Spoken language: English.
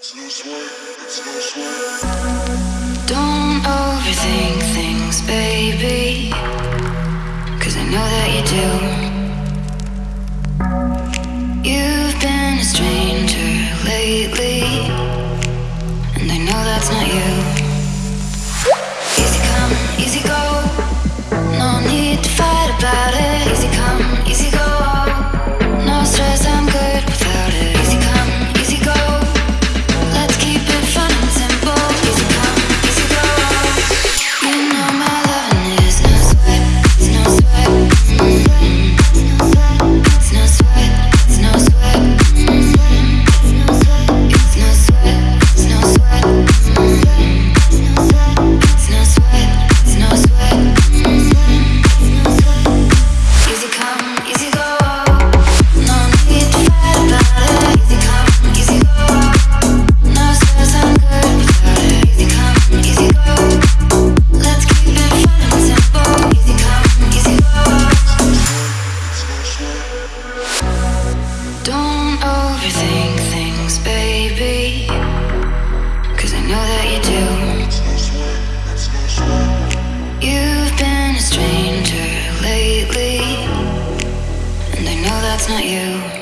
Don't overthink things, baby. Cause I know that you do. You've been a stranger lately. And I know that's not you. things, I know that you do. You've been a stranger lately, and I know that's not you.